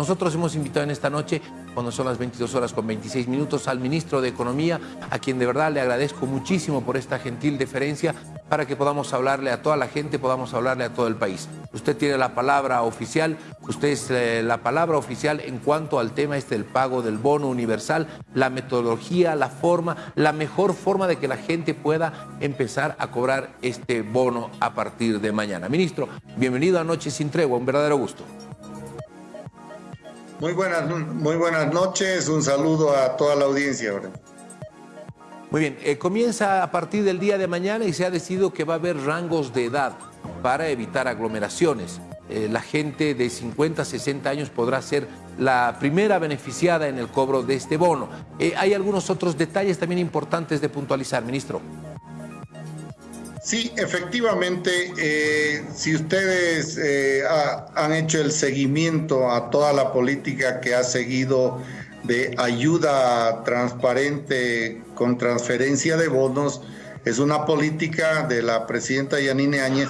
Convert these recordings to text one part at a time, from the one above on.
Nosotros hemos invitado en esta noche, cuando son las 22 horas con 26 minutos, al ministro de Economía, a quien de verdad le agradezco muchísimo por esta gentil deferencia para que podamos hablarle a toda la gente, podamos hablarle a todo el país. Usted tiene la palabra oficial, usted es eh, la palabra oficial en cuanto al tema este del pago del bono universal, la metodología, la forma, la mejor forma de que la gente pueda empezar a cobrar este bono a partir de mañana. Ministro, bienvenido a Noche sin Tregua, un verdadero gusto. Muy buenas, muy buenas noches, un saludo a toda la audiencia. Muy bien, eh, comienza a partir del día de mañana y se ha decidido que va a haber rangos de edad para evitar aglomeraciones. Eh, la gente de 50 a 60 años podrá ser la primera beneficiada en el cobro de este bono. Eh, hay algunos otros detalles también importantes de puntualizar, ministro. Sí, efectivamente, si ustedes han hecho el seguimiento a toda la política que ha seguido de ayuda transparente con transferencia de bonos es una política de la presidenta Yanine Áñez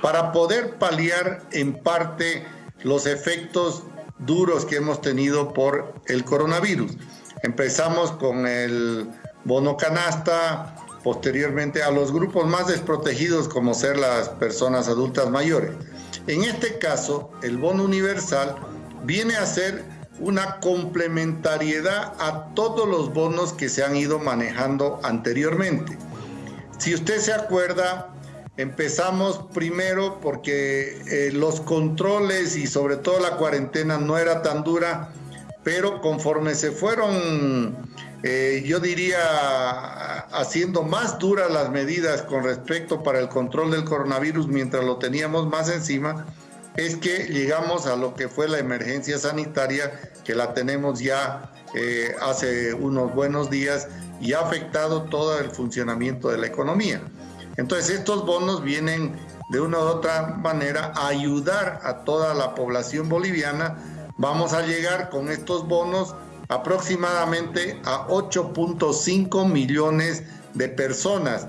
para poder paliar en parte los efectos duros que hemos tenido por el coronavirus. Empezamos con el bono canasta, posteriormente a los grupos más desprotegidos como ser las personas adultas mayores. En este caso, el bono universal viene a ser una complementariedad a todos los bonos que se han ido manejando anteriormente. Si usted se acuerda, empezamos primero porque eh, los controles y sobre todo la cuarentena no era tan dura, pero conforme se fueron, eh, yo diría, haciendo más duras las medidas con respecto para el control del coronavirus mientras lo teníamos más encima, es que llegamos a lo que fue la emergencia sanitaria, que la tenemos ya eh, hace unos buenos días y ha afectado todo el funcionamiento de la economía. Entonces estos bonos vienen de una u otra manera a ayudar a toda la población boliviana. Vamos a llegar con estos bonos aproximadamente a 8.5 millones de personas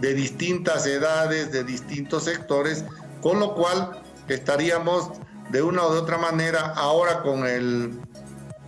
de distintas edades, de distintos sectores, con lo cual estaríamos de una o de otra manera ahora con el,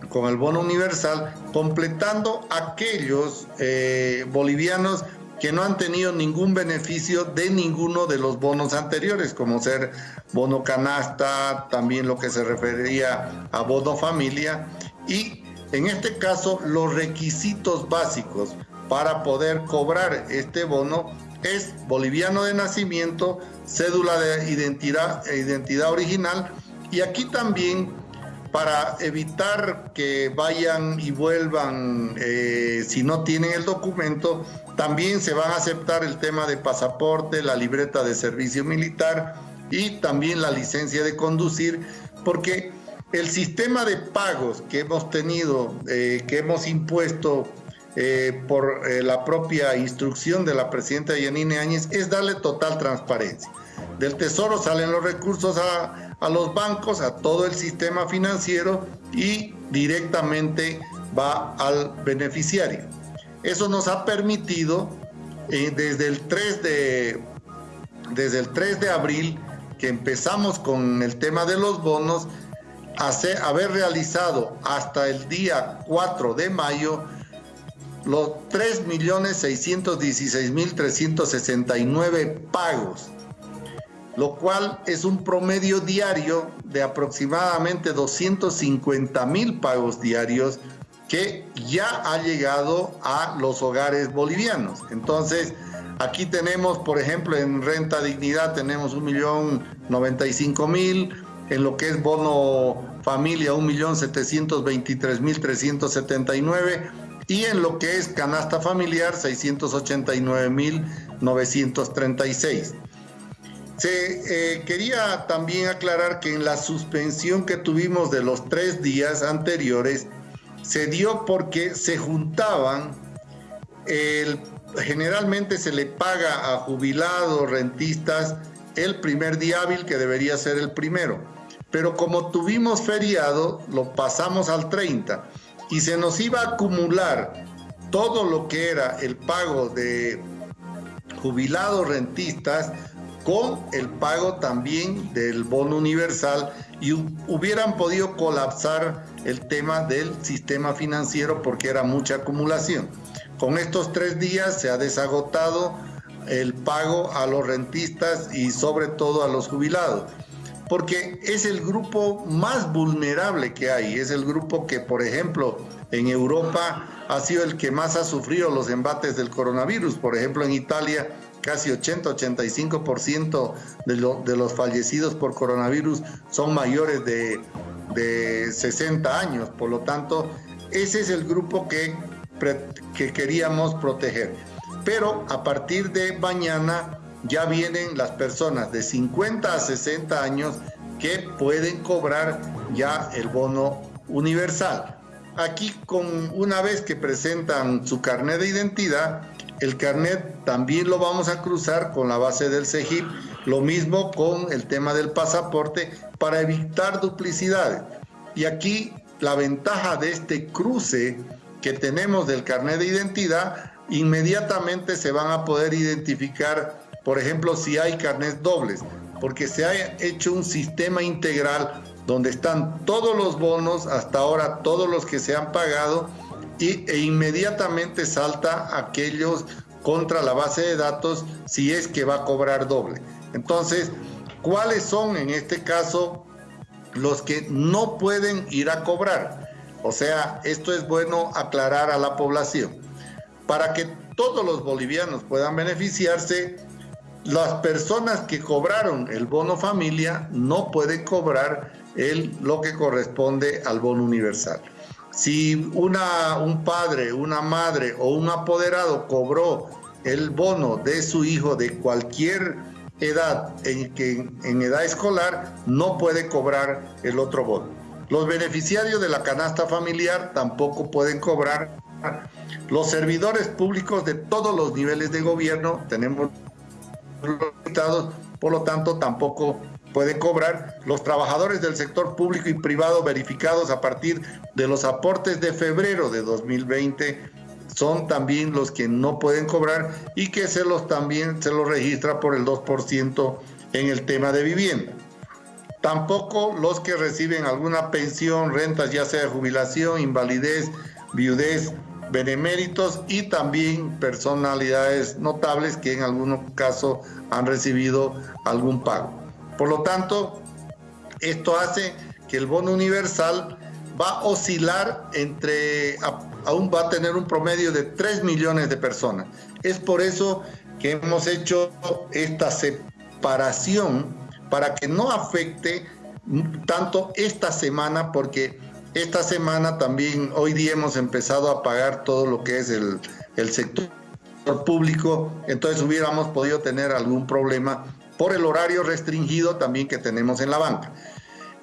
con el bono universal completando aquellos eh, bolivianos que no han tenido ningún beneficio de ninguno de los bonos anteriores, como ser bono canasta, también lo que se refería a bono familia, y en este caso los requisitos básicos para poder cobrar este bono es boliviano de nacimiento, cédula de identidad, identidad original. Y aquí también para evitar que vayan y vuelvan eh, si no tienen el documento, también se van a aceptar el tema de pasaporte, la libreta de servicio militar y también la licencia de conducir, porque el sistema de pagos que hemos tenido, eh, que hemos impuesto eh, por la propia instrucción de la presidenta Yanine Áñez, es darle total transparencia. Del Tesoro salen los recursos a, los bancos, a todo el sistema financiero y directamente va al beneficiario. Eso nos ha permitido eh, desde, el 3 de, desde el 3 de abril que empezamos con el tema de los bonos, hacer, haber realizado hasta el día 4 de mayo los 3.616.369 pagos lo cual es un promedio diario de aproximadamente 250 mil pagos diarios que ya ha llegado a los hogares bolivianos. Entonces, aquí tenemos, por ejemplo, en renta dignidad tenemos un millón 95 mil, en lo que es bono familia un millón 723 mil 379 y en lo que es canasta familiar 689 mil 936. Se eh, quería también aclarar que en la suspensión que tuvimos de los tres días anteriores se dio porque se juntaban, generalmente se le paga a jubilados, rentistas, el primer día hábil que debería ser el primero. Pero como tuvimos feriado, lo pasamos al 30 y se nos iba a acumular todo lo que era el pago de jubilados, rentistas, con el pago también del bono universal y hubieran podido colapsar el tema del sistema financiero porque era mucha acumulación. Con estos tres días se ha desagotado el pago a los rentistas y sobre todo a los jubilados, porque es el grupo más vulnerable que hay, es el grupo que, por ejemplo, en Europa ha sido el que más ha sufrido los embates del coronavirus. Por ejemplo, en Italia casi 80-85% de, de los fallecidos por coronavirus son mayores de, de 60 años. Por lo tanto, ese es el grupo que queríamos proteger. Pero a partir de mañana ya vienen las personas de 50 a 60 años que pueden cobrar ya el bono universal. Aquí con una vez que presentan su carnet de identidad, el carnet también lo vamos a cruzar con la base del CEGIP, lo mismo con el tema del pasaporte para evitar duplicidades. Y aquí la ventaja de este cruce que tenemos del carnet de identidad, inmediatamente se van a poder identificar, por ejemplo, si hay carnets dobles, porque se ha hecho un sistema integral donde están todos los bonos, hasta ahora todos los que se han pagado, y, e inmediatamente salta aquellos contra la base de datos si es que va a cobrar doble. Entonces, ¿cuáles son en este caso los que no pueden ir a cobrar? O sea, esto es bueno aclarar a la población. Para que todos los bolivianos puedan beneficiarse, las personas que cobraron el bono familia no pueden cobrar el, lo que corresponde al bono universal. Si una, un padre, una madre o un apoderado cobró el bono de su hijo de cualquier edad en, en edad escolar, no puede cobrar el otro bono. Los beneficiarios de la canasta familiar tampoco pueden cobrar. Los servidores públicos de todos los niveles de gobierno, tenemos por lo tanto tampoco pueden cobrar los trabajadores del sector público y privado verificados a partir de los aportes de febrero de 2020 son también los que no pueden cobrar y que se los también se los registra por el 2% en el tema de vivienda. Tampoco los que reciben alguna pensión, rentas, ya sea de jubilación, invalidez, viudez, beneméritos y también personalidades notables que en algún caso han recibido algún pago. Por lo tanto, esto hace que el bono universal va a oscilar entre, aún va a tener un promedio de 3 millones de personas. Es por eso que hemos hecho esta separación para que no afecte tanto esta semana, porque esta semana también, hoy día hemos empezado a pagar todo lo que es el, sector público, entonces hubiéramos podido tener algún problema por el horario restringido también que tenemos en la banca.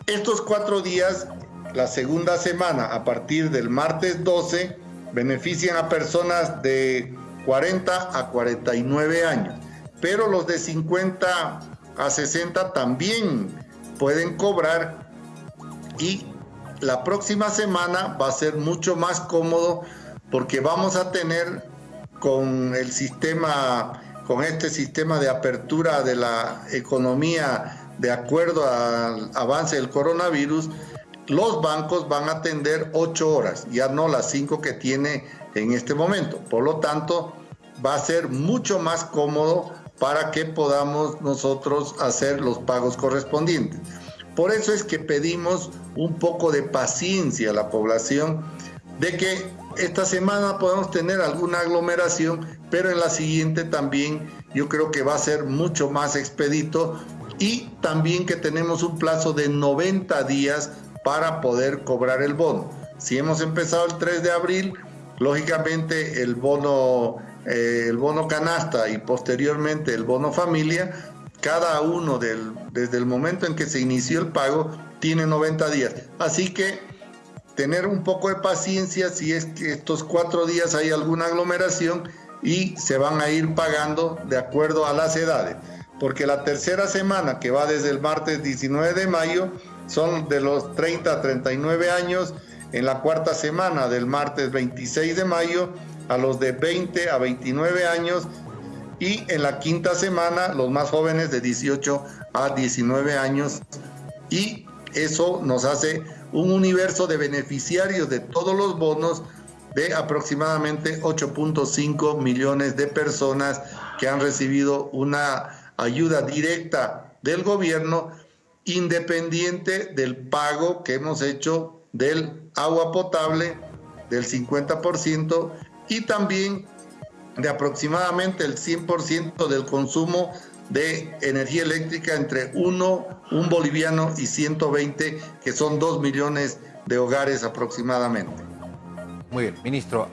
Estos cuatro días, la segunda semana, a partir del martes 12, benefician a personas de 40 a 49 años, pero los de 50 a 60 también pueden cobrar y la próxima semana va a ser mucho más cómodo porque vamos a tener con el sistema con este sistema de apertura de la economía de acuerdo al avance del coronavirus, los bancos van a atender ocho horas, ya no las cinco que tiene en este momento. Por lo tanto, va a ser mucho más cómodo para que podamos nosotros hacer los pagos correspondientes. Por eso es que pedimos un poco de paciencia a la población de que esta semana podemos tener alguna aglomeración, pero en la siguiente también yo creo que va a ser mucho más expedito y también que tenemos un plazo de 90 días para poder cobrar el bono. Si hemos empezado el 3 de abril, lógicamente el bono, eh, el bono canasta y posteriormente el bono familia, cada uno desde el momento en que se inició el pago tiene 90 días. Así que tener un poco de paciencia si es que estos cuatro días hay alguna aglomeración y se van a ir pagando de acuerdo a las edades. Porque la tercera semana, que va desde el martes 19 de mayo, son de los 30 a 39 años. En la cuarta semana, del martes 26 de mayo, a los de 20 a 29 años. Y en la quinta semana, los más jóvenes de 18 a 19 años. Y eso nos hace un universo de beneficiarios de todos los bonos de aproximadamente 8.5 millones de personas que han recibido una ayuda directa del gobierno independiente del pago que hemos hecho del agua potable del 50% y también de aproximadamente el 100% del consumo de energía eléctrica entre 1, un boliviano y 120, que son 2 millones de hogares aproximadamente. Muy bien, ministro,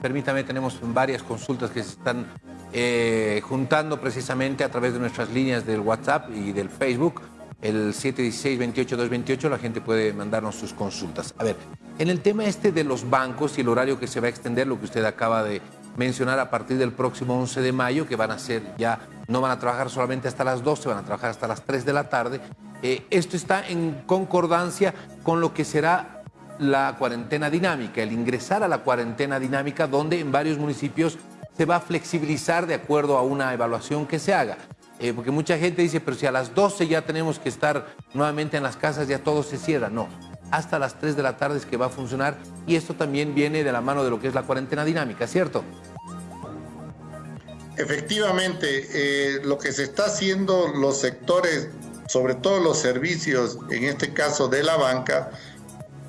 permítame, tenemos varias consultas que se están eh, juntando precisamente a través de nuestras líneas del WhatsApp y del Facebook. El 716-28-228, la gente puede mandarnos sus consultas. A ver, en el tema este de los bancos y el horario que se va a extender, lo que usted acaba de mencionar a partir del próximo 11 de mayo, que van a ser ya, no van a trabajar solamente hasta las 12, van a trabajar hasta las 3 de la tarde. Eh, esto está en concordancia con lo que será la cuarentena dinámica, el ingresar a la cuarentena dinámica donde en varios municipios se va a flexibilizar de acuerdo a una evaluación que se haga. Eh, porque mucha gente dice, pero si a las 12 ya tenemos que estar nuevamente en las casas, ya todo se cierra. No, hasta las 3 de la tarde es que va a funcionar y esto también viene de la mano de lo que es la cuarentena dinámica, ¿cierto? Efectivamente, eh, lo que se está haciendo los sectores, sobre todo los servicios, en este caso de la banca,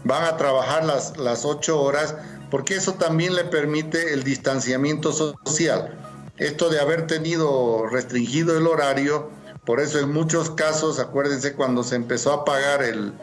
van a trabajar las, las ocho horas, porque eso también le permite el distanciamiento social. Esto de haber tenido restringido el horario, por eso en muchos casos, acuérdense cuando se empezó a pagar el,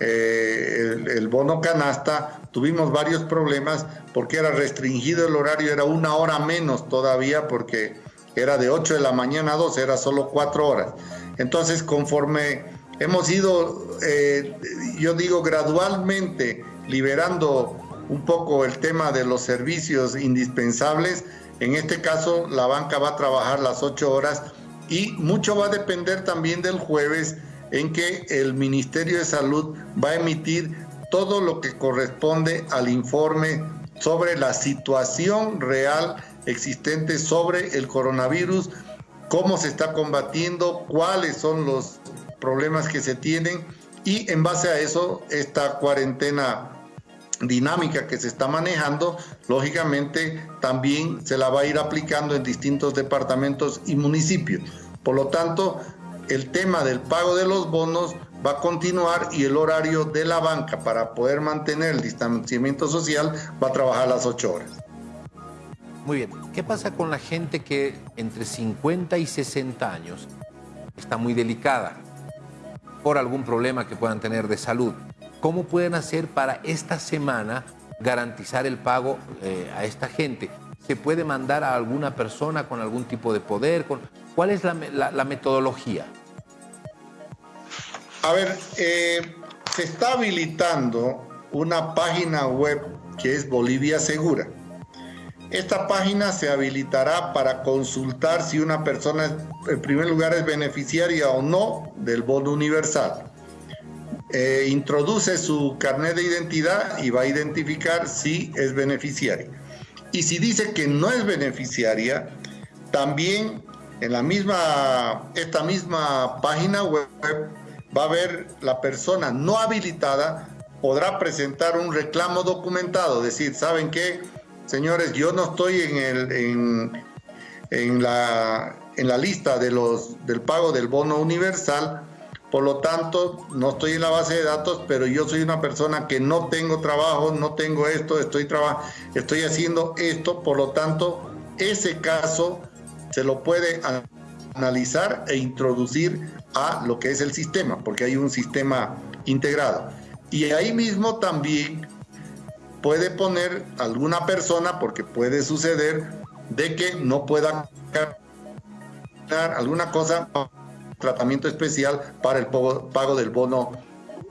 eh, el, bono canasta, tuvimos varios problemas porque era restringido el horario, era una hora menos todavía porque era de 8 de la mañana a 12, era solo cuatro horas. Entonces, conforme hemos ido, eh, yo digo, gradualmente liberando un poco el tema de los servicios indispensables. En este caso, la banca va a trabajar las ocho horas y mucho va a depender también del jueves en que el Ministerio de Salud va a emitir todo lo que corresponde al informe sobre la situación real existente sobre el coronavirus, cómo se está combatiendo, cuáles son los problemas que se tienen y en base a eso esta cuarentena dinámica que se está manejando, lógicamente también se la va a ir aplicando en distintos departamentos y municipios. Por lo tanto, el tema del pago de los bonos va a continuar y el horario de la banca para poder mantener el distanciamiento social va a trabajar las 8 horas. Muy bien. ¿Qué pasa con la gente que entre 50 y 60 años está muy delicada? por algún problema que puedan tener de salud. ¿Cómo pueden hacer para esta semana garantizar el pago eh, a esta gente? ¿Se puede mandar a alguna persona con algún tipo de poder? ¿Cuál es la, metodología? A ver, eh, se está habilitando una página web que es Bolivia Segura. Esta página se habilitará para consultar si una persona, en primer lugar, es beneficiaria o no del bono universal. Eh, introduce su carnet de identidad y va a identificar si es beneficiaria. Y si dice que no es beneficiaria, también en la misma, esta misma página web va a ver la persona no habilitada podrá presentar un reclamo documentado, decir, ¿saben qué? Señores, yo no estoy en, el, en, la, en la lista de los, del pago del bono universal, por lo tanto, no estoy en la base de datos, pero yo soy una persona que no tengo trabajo, no tengo esto, estoy, estoy haciendo esto, por lo tanto, ese caso se lo puede analizar e introducir a lo que es el sistema, porque hay un sistema integrado. Y ahí mismo también puede poner alguna persona, porque puede suceder, de que no pueda dar alguna cosa, tratamiento especial para el pago del bono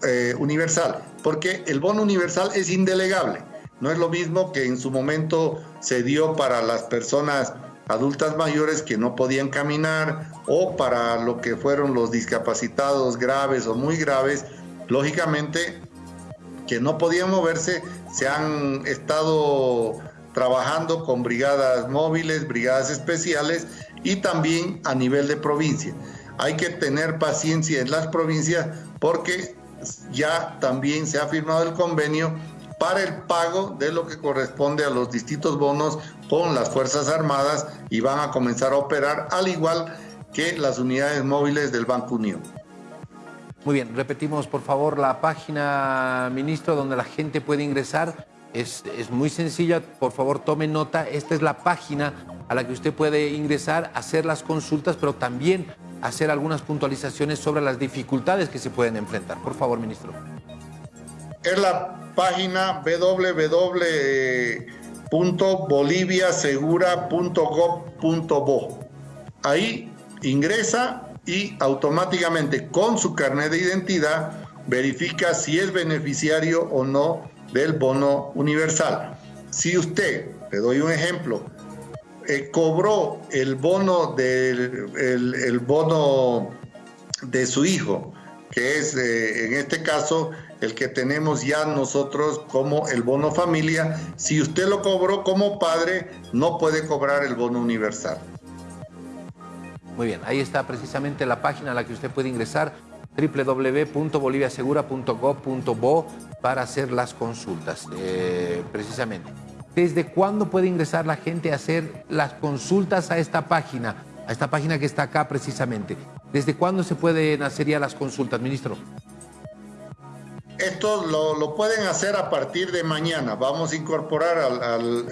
eh, universal, porque el bono universal es indelegable. No es lo mismo que en su momento se dio para las personas adultas mayores que no podían caminar o para lo que fueron los discapacitados graves o muy graves. Lógicamente, que no podían moverse, se han estado trabajando con brigadas móviles, brigadas especiales y también a nivel de provincia. Hay que tener paciencia en las provincias porque ya también se ha firmado el convenio para el pago de lo que corresponde a los distintos bonos con las Fuerzas Armadas y van a comenzar a operar al igual que las unidades móviles del Banco Unión. Muy bien, repetimos por favor la página, ministro, donde la gente puede ingresar. Es, es, muy sencilla, por favor tome nota, esta es la página a la que usted puede ingresar, hacer las consultas, pero también hacer algunas puntualizaciones sobre las dificultades que se pueden enfrentar. Por favor, ministro. Es la página www.boliviasegura.gov.bo. Ahí ingresa y automáticamente con su carnet de identidad verifica si es beneficiario o no del bono universal. Si usted, le doy un ejemplo, eh, cobró el bono, del, el, bono de su hijo, que es eh, en este caso el que tenemos ya nosotros como el bono familia, si usted lo cobró como padre, no puede cobrar el bono universal. Muy bien, ahí está precisamente la página a la que usted puede ingresar, www.boliviasegura.gov.bo para hacer las consultas, eh, precisamente. ¿Desde cuándo puede ingresar la gente a hacer las consultas a esta página, a esta página que está acá precisamente? ¿Desde cuándo se pueden hacer ya las consultas, ministro? Esto lo, pueden hacer a partir de mañana. Vamos a incorporar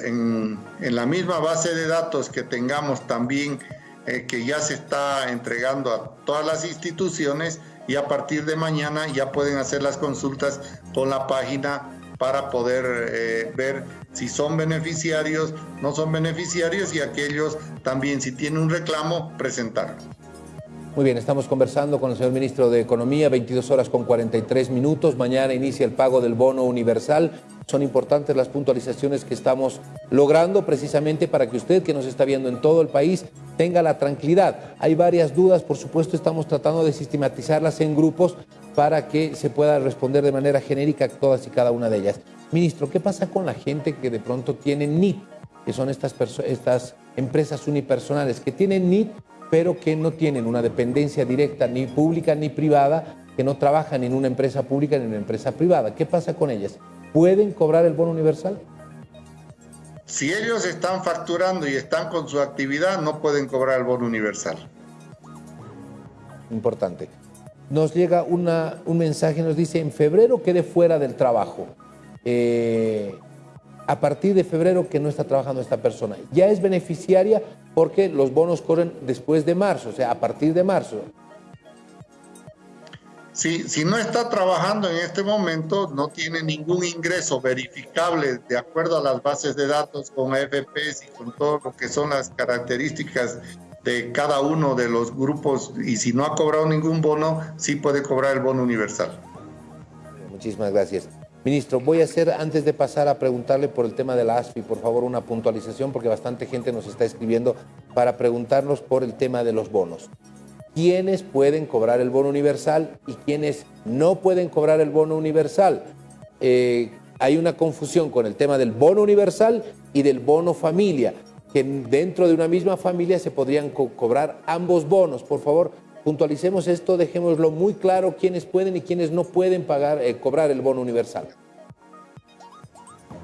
en, la misma base de datos que tengamos también eh, que ya se está entregando a todas las instituciones y a partir de mañana ya pueden hacer las consultas con la página para poder eh, ver si son beneficiarios, no son beneficiarios y aquellos también si tienen un reclamo, presentarlo. Muy bien, estamos conversando con el señor ministro de Economía, 22 horas con 43 minutos. Mañana inicia el pago del bono universal. Son importantes las puntualizaciones que estamos logrando precisamente para que usted que nos está viendo en todo el país tenga la tranquilidad. Hay varias dudas, por supuesto estamos tratando de sistematizarlas en grupos para que se pueda responder de manera genérica todas y cada una de ellas. Ministro, ¿qué pasa con la gente que de pronto tiene NIT, que son estas, estas empresas unipersonales, que tienen NIT pero que no tienen una dependencia directa ni pública ni privada, que no trabajan en una empresa pública ni en una empresa privada? ¿Qué pasa con ellas? ¿Pueden cobrar el bono universal? Si ellos están facturando y están con su actividad, no pueden cobrar el bono universal. Importante. Nos llega una, un mensaje, nos dice, en febrero quede fuera del trabajo. Eh, a partir de febrero que no está trabajando esta persona. Ya es beneficiaria porque los bonos corren después de marzo, o sea, a partir de marzo. Si, si no está trabajando en este momento, no tiene ningún ingreso verificable de acuerdo a las bases de datos con AFPs y con todo lo que son las características de cada uno de los grupos y si no ha cobrado ningún bono, sí puede cobrar el bono universal. Muchísimas gracias. Ministro, voy a hacer, antes de pasar a preguntarle por el tema de la ASFI, por favor, una puntualización, porque bastante gente nos está escribiendo para preguntarnos por el tema de los bonos quiénes pueden cobrar el bono universal y quiénes no pueden cobrar el bono universal. Eh, hay una confusión con el tema del bono universal y del bono familia, que dentro de una misma familia se podrían cobrar ambos bonos. Por favor, puntualicemos esto, dejémoslo muy claro quiénes pueden y quiénes no pueden pagar, eh, cobrar el bono universal.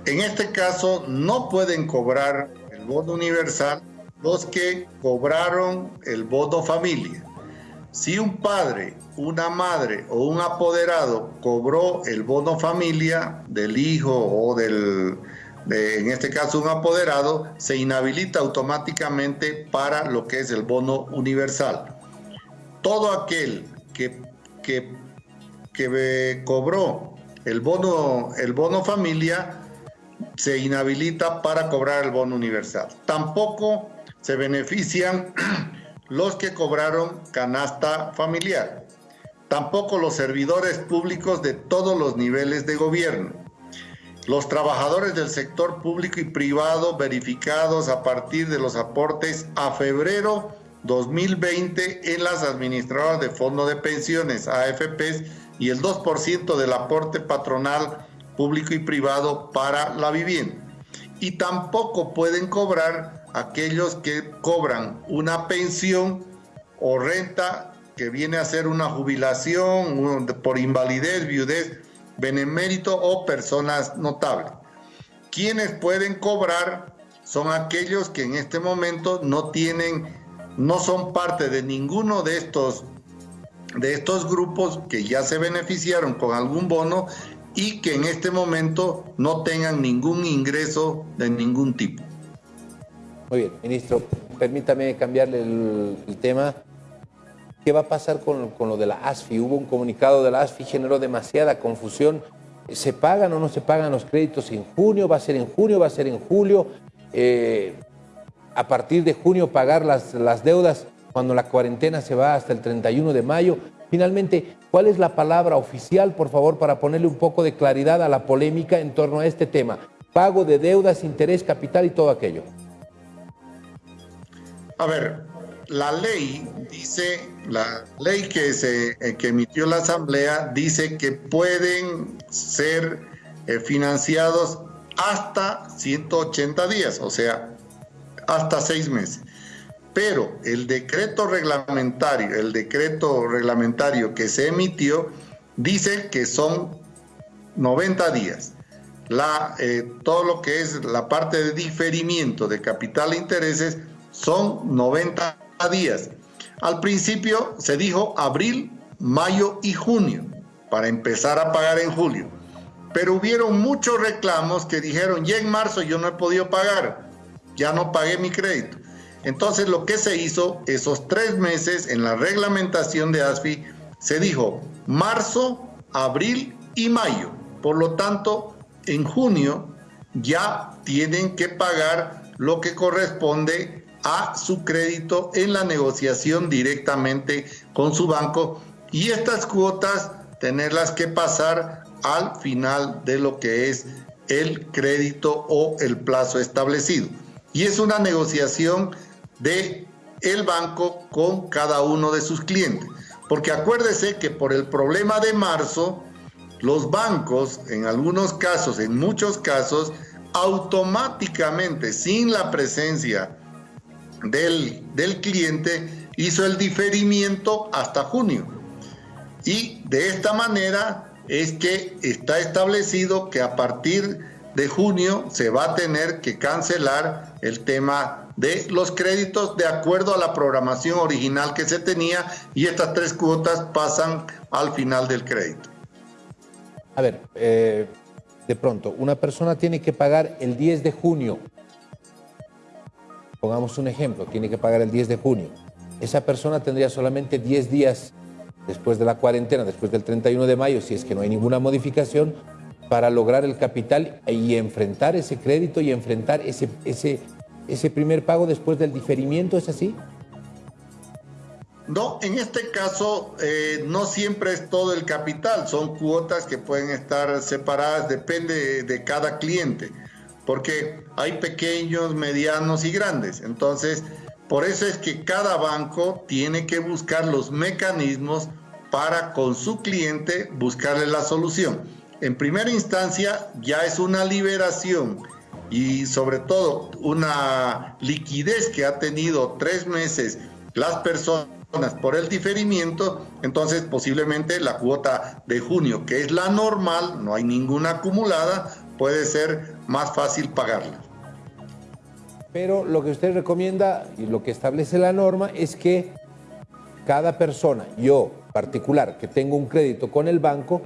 En este caso, no pueden cobrar el bono universal los que cobraron el bono familia. Si un padre, una madre o un apoderado cobró el bono familia del hijo o del, en este caso un apoderado, se inhabilita automáticamente para lo que es el bono universal. Todo aquel que, que, que cobró el bono, el bono familia se inhabilita para cobrar el bono universal. Tampoco se benefician los que cobraron canasta familiar, tampoco los servidores públicos de todos los niveles de gobierno, los trabajadores del sector público y privado verificados a partir de los aportes a febrero 2020 en las administradoras de fondo de pensiones, AFPs, y el 2% del aporte patronal público y privado para la vivienda. Y tampoco pueden cobrar aquellos que cobran una pensión o renta que viene a ser una jubilación por invalidez, viudez, benemérito o personas notables. Quienes pueden cobrar son aquellos que en este momento no tienen, no son parte de ninguno de estos, de estos grupos que ya se beneficiaron con algún bono y que en este momento no tengan ningún ingreso de ningún tipo. Muy bien, ministro, permítame cambiarle el, tema. ¿Qué va a pasar con, lo de la ASFI? Hubo un comunicado de la ASFI, generó demasiada confusión. ¿Se pagan o no se pagan los créditos en junio? ¿Va a ser en junio? ¿Va a ser en julio? Eh, a partir de junio pagar las, las deudas cuando la cuarentena se va hasta el 31 de mayo. Finalmente, ¿cuál es la palabra oficial, por favor, para ponerle un poco de claridad a la polémica en torno a este tema? Pago de deudas, interés, capital y todo aquello. A ver, la ley dice, la ley que, se, eh, que emitió la Asamblea dice que pueden ser eh, financiados hasta 180 días, o sea, hasta seis meses. Pero el decreto reglamentario, el decreto reglamentario que se emitió, dice que son 90 días. La, eh, todo lo que es la parte de diferimiento de capital e intereses son 90 días. Al principio se dijo abril, mayo y junio para empezar a pagar en julio. Pero hubieron muchos reclamos que dijeron, ya en marzo yo no he podido pagar, ya no pagué mi crédito. Entonces lo que se hizo, esos tres meses en la reglamentación de ASFI, se dijo marzo, abril y mayo. Por lo tanto, en junio ya tienen que pagar lo que corresponde a su crédito en la negociación directamente con su banco y estas cuotas tenerlas que pasar al final de lo que es el crédito o el plazo establecido. Y es una negociación de el banco con cada uno de sus clientes. Porque acuérdese que por el problema de marzo, los bancos, en algunos casos, en muchos casos, automáticamente, sin la presencia del, del cliente hizo el diferimiento hasta junio. Y de esta manera es que está establecido que a partir de junio se va a tener que cancelar el tema de los créditos de acuerdo a la programación original que se tenía y estas tres cuotas pasan al final del crédito. A ver, eh, de pronto, una persona tiene que pagar el 10 de junio Pongamos un ejemplo, tiene que pagar el 10 de junio. Esa persona tendría solamente 10 días después de la cuarentena, después del 31 de mayo, si es que no hay ninguna modificación, para lograr el capital y enfrentar ese crédito y enfrentar ese, ese, ese primer pago después del diferimiento, ¿es así? No, en este caso eh, no siempre es todo el capital, son cuotas que pueden estar separadas, depende de cada cliente porque hay pequeños, medianos y grandes. Entonces, por eso es que cada banco tiene que buscar los mecanismos para con su cliente buscarle la solución. En primera instancia ya es una liberación y sobre todo una liquidez que ha tenido tres meses las personas por el diferimiento, entonces posiblemente la cuota de junio, que es la normal, no hay ninguna acumulada, puede ser más fácil pagarla. Pero lo que usted recomienda y lo que establece la norma es que cada persona, yo particular, que tengo un crédito con el banco,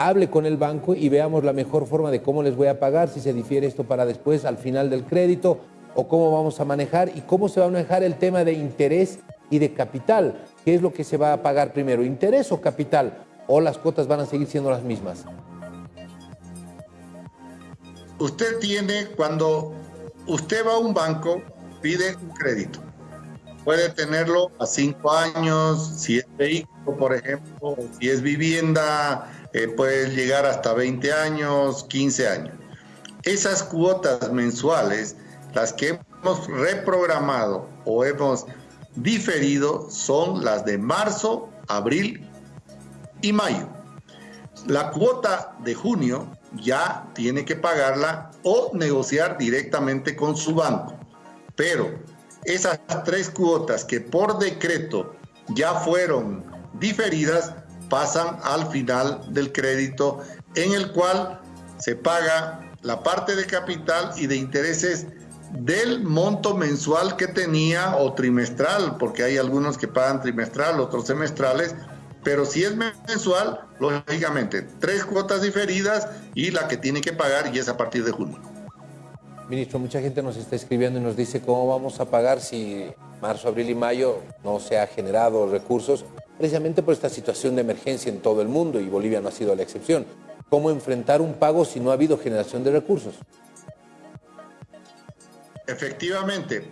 hable con el banco y veamos la mejor forma de cómo les voy a pagar, si se difiere esto para después, al final del crédito, o cómo vamos a manejar y cómo se va a manejar el tema de interés y de capital. ¿Qué es lo que se va a pagar primero, interés o capital? ¿O las cuotas van a seguir siendo las mismas? usted tiene, cuando usted va a un banco, pide un crédito. Puede tenerlo a cinco años, si es vehículo, por ejemplo, si es vivienda, eh, puede llegar hasta 20 años, 15 años. Esas cuotas mensuales, las que hemos reprogramado o hemos diferido, son las de marzo, abril y mayo. La cuota de junio ya tiene que pagarla o negociar directamente con su banco. Pero esas tres cuotas que por decreto ya fueron diferidas pasan al final del crédito en el cual se paga la parte de capital y de intereses del monto mensual que tenía o trimestral, porque hay algunos que pagan trimestral, otros semestrales, pero si es mensual, lógicamente, tres cuotas diferidas y la que tiene que pagar y es a partir de junio. Ministro, mucha gente nos está escribiendo y nos dice cómo vamos a pagar si marzo, abril y mayo no se ha generado recursos, precisamente por esta situación de emergencia en todo el mundo y Bolivia no ha sido la excepción. ¿Cómo enfrentar un pago si no ha habido generación de recursos? Efectivamente,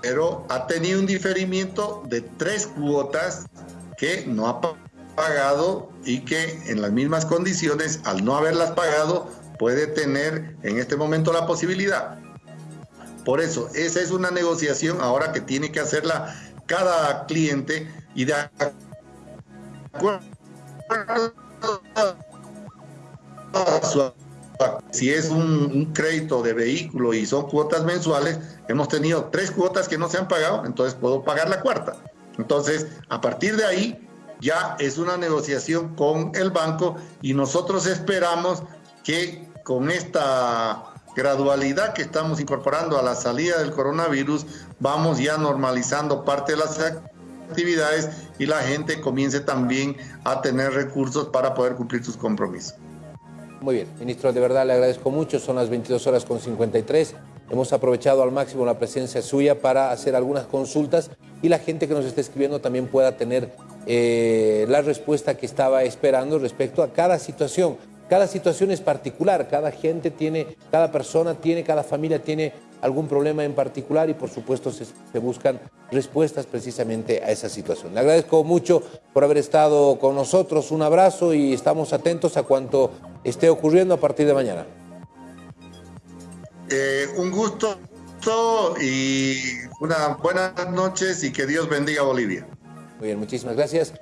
pero ha tenido un diferimiento de tres cuotas que no ha pagado y que en las mismas condiciones, al no haberlas pagado, puede tener en este momento la posibilidad. Por eso, esa es una negociación ahora que tiene que hacerla cada cliente y de acuerdo si es un, crédito de vehículo y son cuotas mensuales, hemos tenido tres cuotas que no se han pagado, entonces puedo pagar la cuarta. Entonces, a partir de ahí, ya es una negociación con el banco y nosotros esperamos que con esta gradualidad que estamos incorporando a la salida del coronavirus, vamos ya normalizando parte de las actividades y la gente comience también a tener recursos para poder cumplir sus compromisos. Muy bien, ministro, de verdad le agradezco mucho, son las 22 horas con 53. Hemos aprovechado al máximo la presencia suya para hacer algunas consultas y la gente que nos está escribiendo también pueda tener eh, la respuesta que estaba esperando respecto a cada situación. Cada situación es particular, cada gente tiene, cada persona tiene, cada familia tiene algún problema en particular y por supuesto se, se, buscan respuestas precisamente a esa situación. Le agradezco mucho por haber estado con nosotros, un abrazo y estamos atentos a cuanto esté ocurriendo a partir de mañana. Eh, un gusto y unas buenas noches y que Dios bendiga a Bolivia. Muy bien, muchísimas gracias.